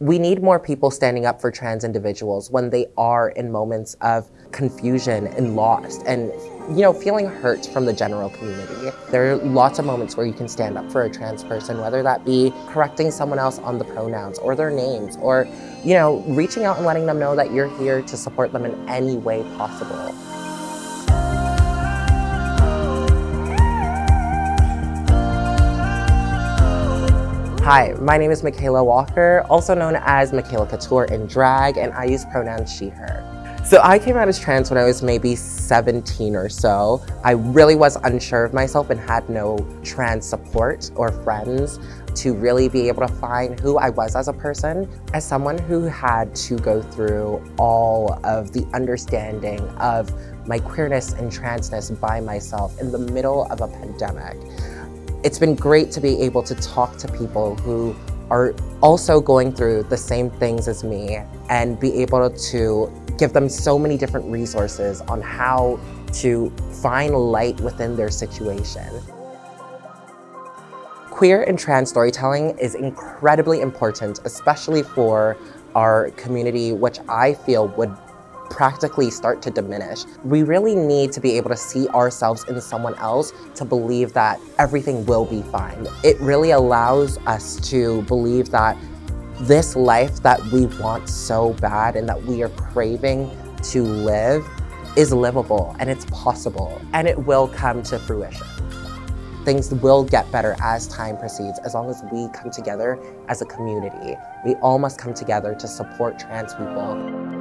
We need more people standing up for trans individuals when they are in moments of confusion and lost and you know, feeling hurt from the general community. There are lots of moments where you can stand up for a trans person, whether that be correcting someone else on the pronouns or their names, or, you know, reaching out and letting them know that you're here to support them in any way possible. Hi, my name is Michaela Walker, also known as Michaela Couture in drag, and I use pronouns she, her. So I came out as trans when I was maybe 17 or so. I really was unsure of myself and had no trans support or friends to really be able to find who I was as a person. As someone who had to go through all of the understanding of my queerness and transness by myself in the middle of a pandemic, it's been great to be able to talk to people who are also going through the same things as me and be able to give them so many different resources on how to find light within their situation. Queer and trans storytelling is incredibly important, especially for our community, which I feel would practically start to diminish. We really need to be able to see ourselves in someone else to believe that everything will be fine. It really allows us to believe that this life that we want so bad and that we are craving to live is livable and it's possible and it will come to fruition. Things will get better as time proceeds as long as we come together as a community. We all must come together to support trans people.